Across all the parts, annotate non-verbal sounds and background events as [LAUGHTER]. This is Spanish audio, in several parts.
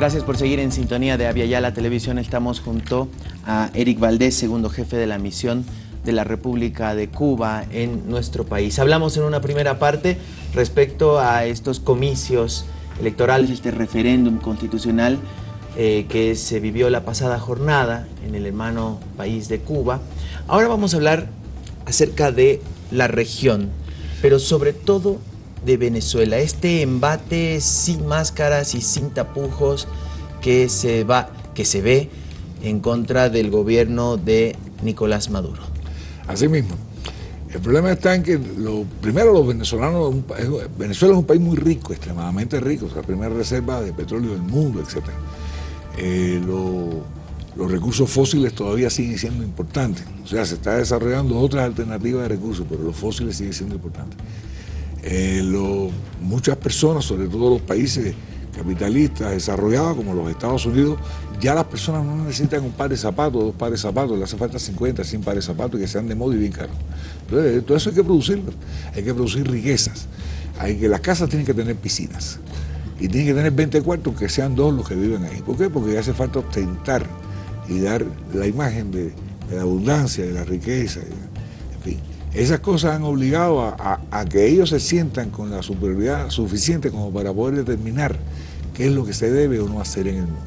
Gracias por seguir en sintonía de Aviala Televisión. Estamos junto a Eric Valdés, segundo jefe de la misión de la República de Cuba en nuestro país. Hablamos en una primera parte respecto a estos comicios electorales, este referéndum constitucional eh, que se vivió la pasada jornada en el hermano país de Cuba. Ahora vamos a hablar acerca de la región, pero sobre todo de Venezuela. Este embate sin máscaras y sin tapujos que se, va, que se ve en contra del gobierno de Nicolás Maduro. Así mismo. El problema está en que, lo, primero, los venezolanos, Venezuela es un país muy rico, extremadamente rico, es la primera reserva de petróleo del mundo, etc. Eh, los recursos fósiles todavía siguen siendo importantes, o sea, se está desarrollando otras alternativas de recursos, pero los fósiles siguen siendo importantes. Eh, muchas personas, sobre todo los países capitalistas desarrollados como los Estados Unidos, ya las personas no necesitan un par de zapatos, dos pares de zapatos, le hace falta 50, 100 pares de zapatos que sean de moda y bien caros. Entonces, todo eso hay que producirlo, hay que producir riquezas, hay que las casas tienen que tener piscinas y tienen que tener 20 cuartos que sean dos los que viven ahí. ¿Por qué? Porque hace falta ostentar y dar la imagen de, de la abundancia, de la riqueza, en fin. Esas cosas han obligado a, que ellos se sientan con la superioridad suficiente como para poder determinar qué es lo que se debe o no hacer en el mundo.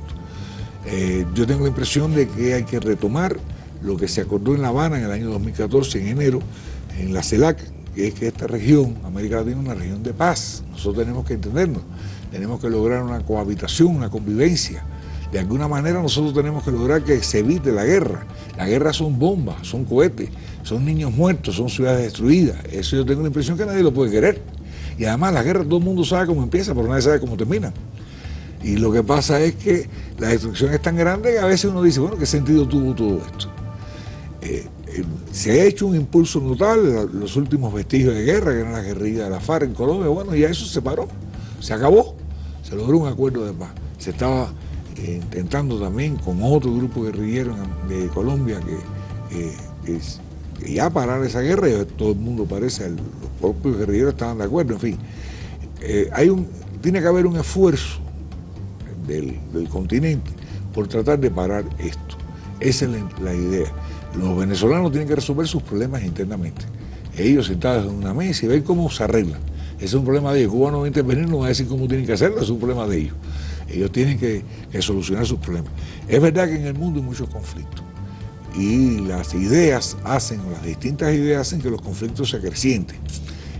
Eh, yo tengo la impresión de que hay que retomar lo que se acordó en La Habana en el año 2014, en enero, en la CELAC, que es que esta región, América Latina, es una región de paz. Nosotros tenemos que entendernos, tenemos que lograr una cohabitación, una convivencia. De alguna manera nosotros tenemos que lograr que se evite la guerra. La guerra son bombas, son cohetes, son niños muertos, son ciudades destruidas. Eso yo tengo la impresión que nadie lo puede querer. Y además la guerra todo el mundo sabe cómo empieza, pero nadie sabe cómo termina. Y lo que pasa es que la destrucción es tan grande que a veces uno dice, bueno, ¿qué sentido tuvo todo esto? Eh, eh, se ha hecho un impulso notable, los últimos vestigios de guerra, que eran la guerrilla de la FARC en Colombia, bueno, ya eso se paró, se acabó, se logró un acuerdo de paz. Se estaba eh, intentando también con otro grupo guerrillero de Colombia que, que ya parar esa guerra, todo el mundo parece, los propios guerrilleros estaban de acuerdo, en fin. Eh, hay un, tiene que haber un esfuerzo del, continente por tratar de parar esto. Esa es la, idea. Los venezolanos tienen que resolver sus problemas internamente. Ellos sentados en una mesa y ver cómo se arreglan. Ese es un problema de ellos. Cuba no va a intervenir, no va a decir cómo tienen que hacerlo, es un problema de ellos. Ellos tienen que solucionar sus problemas. Es verdad que en el mundo hay muchos conflictos y las ideas hacen, o las distintas ideas hacen que los conflictos se acrecienten,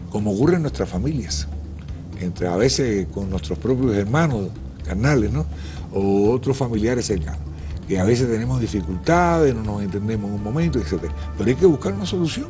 como ocurre en nuestras familias, entre a veces con nuestros propios hermanos carnales, ¿no? o otros familiares cercanos, que a veces tenemos dificultades, no nos entendemos en un momento, etc. Pero hay que buscar una solución,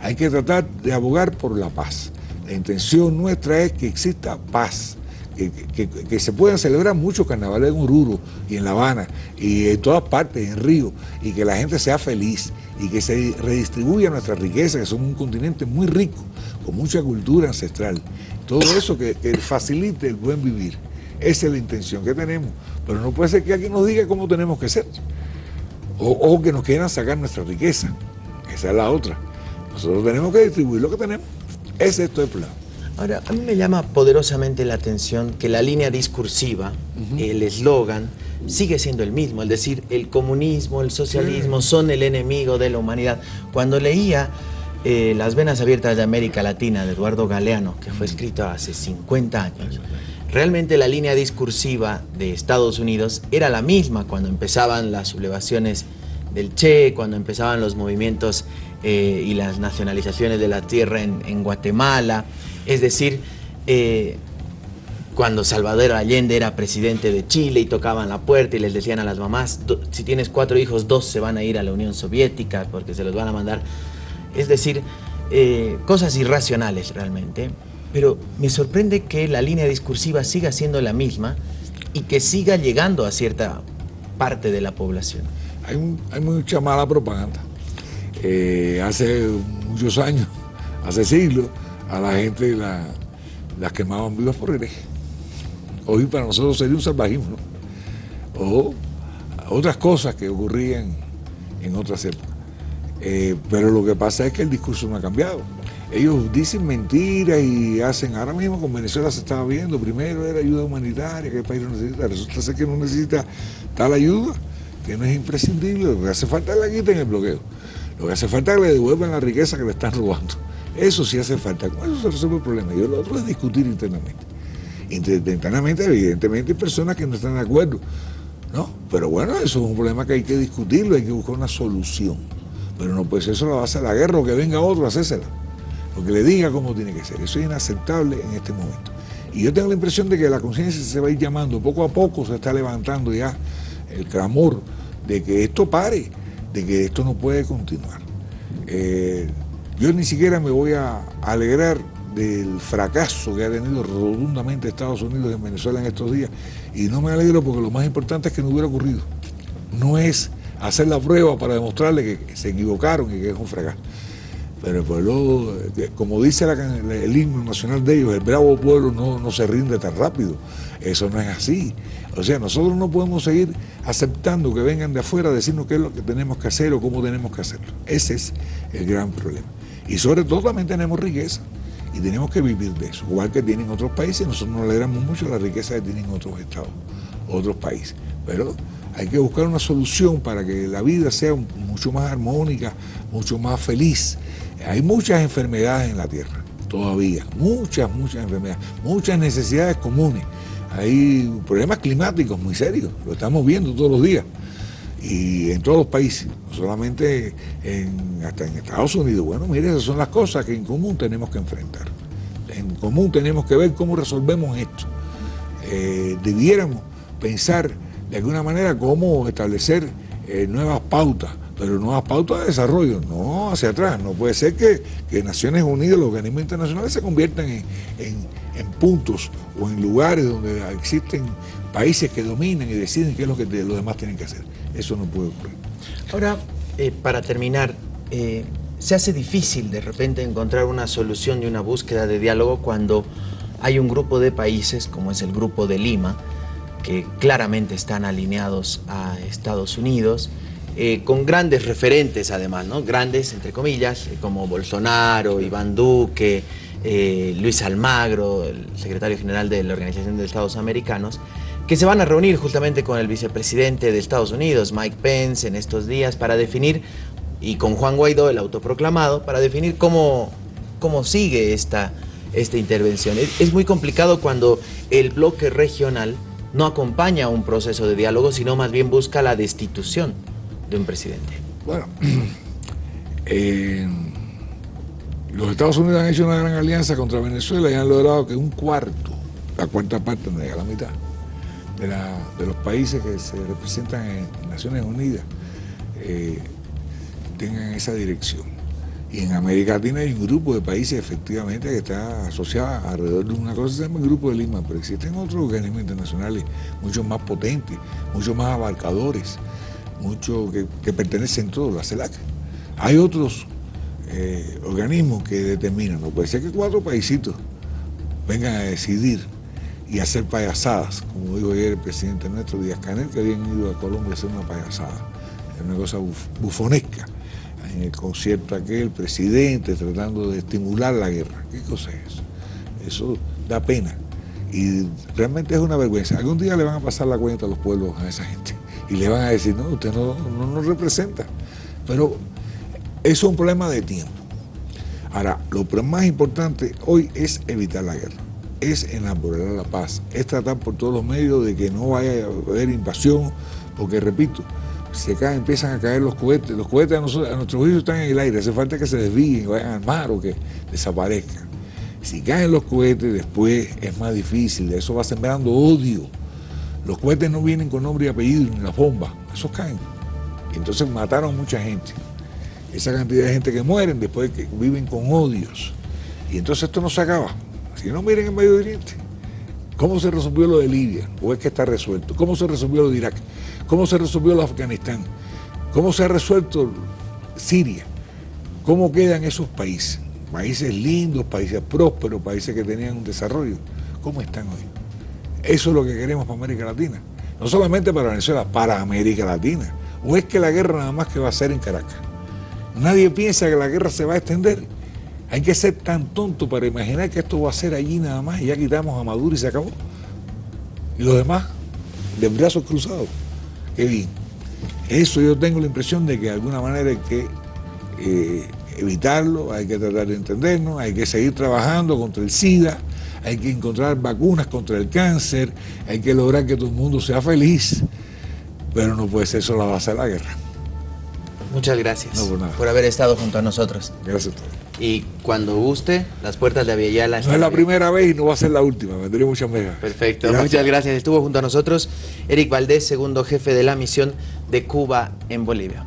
hay que tratar de abogar por la paz. La intención nuestra es que exista paz, que, se puedan celebrar muchos carnavales en Oruro y en La Habana y en todas partes, en Río, y que la gente sea feliz y que se redistribuya nuestra riqueza, que somos un continente muy rico, con mucha cultura ancestral. Todo eso que, facilite el buen vivir. Esa es la intención que tenemos. Pero no puede ser que alguien nos diga cómo tenemos que ser. O, o que nos quieran sacar nuestra riqueza. Esa es la otra. Nosotros tenemos que distribuir lo que tenemos. Ese es todo el plan. Ahora, a mí me llama poderosamente la atención que la línea discursiva, el eslogan, sigue siendo el mismo, es decir, el comunismo, el socialismo son el enemigo de la humanidad. Cuando leía eh, Las venas abiertas de América Latina de Eduardo Galeano, que fue escrito hace 50 años, realmente la línea discursiva de Estados Unidos era la misma cuando empezaban las sublevaciones del Che, cuando empezaban los movimientos eh, y las nacionalizaciones de la tierra en Guatemala, es decir, eh, cuando Salvador Allende era presidente de Chile y tocaban la puerta y les decían a las mamás, si tienes cuatro hijos, dos se van a ir a la Unión Soviética porque se los van a mandar. Es decir, eh, cosas irracionales realmente. Pero me sorprende que la línea discursiva siga siendo la misma y que siga llegando a cierta parte de la población. Hay, mucha mala propaganda. Eh, hace muchos años, hace siglos, a la gente la, las quemaban vivas por hereje. Hoy para nosotros sería un salvajismo, o otras cosas que ocurrían en otras épocas. Eh, pero lo que pasa es que el discurso no ha cambiado. ellos dicen mentiras y hacen, ahora mismo con Venezuela se estaba viendo, primero era ayuda humanitaria, que el país no necesita, resulta ser que no necesita tal ayuda, que no es imprescindible, lo que hace falta es la quiten el bloqueo, lo que hace falta es que le devuelvan la riqueza que le están robando, eso sí hace falta, con eso se resuelve el problema, y lo otro es discutir internamente. Internamente, evidentemente, hay personas que no están de acuerdo, ¿no? Pero bueno, eso es un problema que hay que discutirlo, hay que buscar una solución. Pero no puede ser eso la base de la guerra o que venga otro a hacérsela lo que le diga cómo tiene que ser. Eso es inaceptable en este momento. Y yo tengo la impresión de que la conciencia se va a ir llamando, poco a poco se está levantando ya el clamor de que esto pare, de que esto no puede continuar. Eh, yo ni siquiera me voy a alegrar del fracaso que ha tenido rotundamente Estados Unidos en Venezuela en estos días. Y no me alegro porque lo más importante es que no hubiera ocurrido. No es hacer la prueba para demostrarle que se equivocaron y que es un fracaso. Pero el pueblo, como dice el himno nacional de ellos, el bravo pueblo no, se rinde tan rápido. Eso no es así. O sea, nosotros no podemos seguir aceptando que vengan de afuera a decirnos qué es lo que tenemos que hacer o cómo tenemos que hacerlo. Ese es el gran problema. Y sobre todo también tenemos riqueza y tenemos que vivir de eso. Igual que tienen otros países, nosotros nos alegramos mucho la riqueza que tienen otros estados, otros países. Pero hay que buscar una solución para que la vida sea mucho más armónica, mucho más feliz hay muchas enfermedades en la Tierra, todavía, muchas, muchas enfermedades, muchas necesidades comunes. Hay problemas climáticos muy serios, lo estamos viendo todos los días. Y en todos los países, no solamente en, hasta en Estados Unidos. Bueno, mire, esas son las cosas que en común tenemos que enfrentar. En común tenemos que ver cómo resolvemos esto. Eh, debiéramos pensar de alguna manera cómo establecer eh, nuevas pautas pero nuevas pautas de desarrollo, no hacia atrás. No puede ser que, Naciones Unidas, los organismos internacionales se conviertan en, puntos o en lugares donde existen países que dominan y deciden qué es lo que los demás tienen que hacer. Eso no puede ocurrir. Ahora, eh, para terminar, eh, se hace difícil de repente encontrar una solución y una búsqueda de diálogo cuando hay un grupo de países, como es el grupo de Lima, que claramente están alineados a Estados Unidos, eh, con grandes referentes además, ¿no? Grandes, entre comillas, eh, como Bolsonaro, Iván Duque, eh, Luis Almagro, el secretario general de la Organización de Estados Americanos, que se van a reunir justamente con el vicepresidente de Estados Unidos, Mike Pence, en estos días para definir, y con Juan Guaidó, el autoproclamado, para definir cómo, cómo sigue esta, esta intervención. es muy complicado cuando el bloque regional no acompaña un proceso de diálogo, sino más bien busca la destitución de un presidente? Bueno, [CLEARS THROAT] los Estados Unidos han hecho una gran alianza contra Venezuela y han logrado que un cuarto, la cuarta parte, no llega la mitad, de, los países que se representan en Naciones Unidas eh, tengan esa dirección. Y en América Latina hay un grupo de países efectivamente que está asociado alrededor de una cosa que se llama el Grupo de Lima, pero existen otros organismos internacionales mucho más potentes, mucho más abarcadores, mucho que, pertenecen todos, la CELAC. Hay otros eh, organismos que determinan, no puede ser que cuatro paisitos vengan a decidir y hacer payasadas, como dijo ayer el presidente nuestro Díaz Canel, que habían ido a Colombia a hacer una payasada, una cosa bufonesca. En el concierto aquel, el presidente tratando de estimular la guerra. ¿Qué cosa es eso? Eso da pena. Y realmente es una vergüenza. Algún día le van a pasar la cuenta a los pueblos a esa gente y le van a decir, no, usted no, nos representa. Pero eso es un problema de tiempo. Ahora, lo más importante hoy es evitar la guerra, es enamorar la paz, es tratar por todos los medios de que no vaya a haber invasión, porque repito, se caen, empiezan a caer los cohetes, los cohetes a, nosotros, a nuestros hijos están en el aire, hace falta que se desvíen, vayan al mar o que desaparezcan. Si caen los cohetes, después es más difícil, eso va sembrando odio los cohetes no vienen con nombre y apellido ni las bombas, esos caen. Entonces mataron mucha gente. Esa cantidad de gente que mueren después que viven con odios. Y entonces esto no se acaba. Si no miren en Medio Oriente, ¿cómo se resolvió lo de Libia? ¿O es que está resuelto? ¿Cómo se resolvió lo de Irak? ¿Cómo se resolvió lo de Afganistán? ¿Cómo se ha resuelto Siria? ¿Cómo quedan esos países? Países lindos, países prósperos, países que tenían un desarrollo. ¿Cómo están hoy? Eso es lo que queremos para América Latina. No solamente para Venezuela, para América Latina. ¿O es que la guerra nada más que va a ser en Caracas? Nadie piensa que la guerra se va a extender Hay que ser tan tonto para imaginar que esto va a ser allí nada más y ya quitamos a Maduro y se acabó. Y los demás, de brazos cruzados. Qué bien. Eso yo tengo la impresión de que de alguna manera hay que eh, evitarlo, hay que tratar de entendernos, hay que seguir trabajando contra el SIDA, hay que encontrar vacunas contra el cáncer, hay que lograr que todo el mundo sea feliz, pero no puede ser eso la base de la guerra. Muchas gracias No, por nada. por haber estado junto a nosotros. Gracias a todos. Y cuando guste, las puertas de Aviala No es la primera vez y no va a ser la última, vendré muchas veces. Perfecto, Gracias. muchas gracias. Estuvo junto a nosotros Eric Valdés, segundo jefe de la misión de Cuba en Bolivia.